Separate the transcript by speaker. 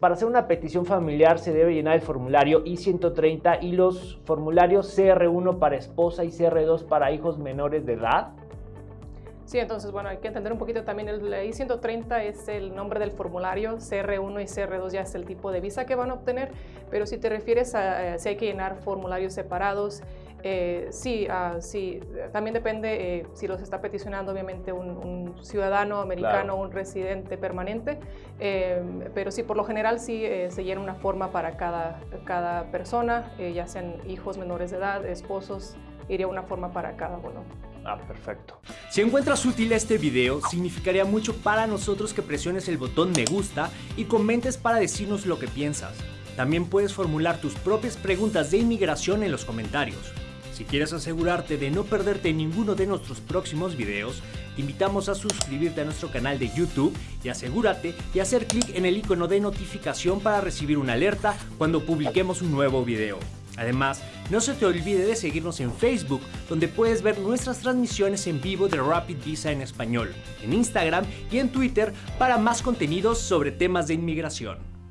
Speaker 1: para hacer una petición familiar se debe llenar el formulario I-130 y los formularios CR1 para esposa y CR2 para hijos menores de edad.
Speaker 2: Sí, entonces, bueno, hay que entender un poquito también, el I-130 es el nombre del formulario, CR1 y CR2 ya es el tipo de visa que van a obtener, pero si te refieres a eh, si hay que llenar formularios separados, eh, sí, ah, sí, también depende eh, si los está peticionando obviamente un, ciudadano americano o un residente permanente, pero sí, por lo general sí se llena una forma para cada, cada persona, ya sean hijos menores de edad, esposos, iría una forma para cada uno.
Speaker 1: Ah, perfecto.
Speaker 3: Si encuentras útil este video, significaría mucho para nosotros que presiones el botón me gusta y comentes para decirnos lo que piensas. También puedes formular tus propias preguntas de inmigración en los comentarios. Si quieres asegurarte de no perderte ninguno de nuestros próximos videos, te invitamos a suscribirte a nuestro canal de YouTube y asegúrate de hacer clic en el icono de notificación para recibir una alerta cuando publiquemos un nuevo video. Además, no se te olvide de seguirnos en Facebook, donde puedes ver nuestras transmisiones en vivo de Rapid Visa en español, en Instagram y en Twitter para más contenidos sobre temas de inmigración.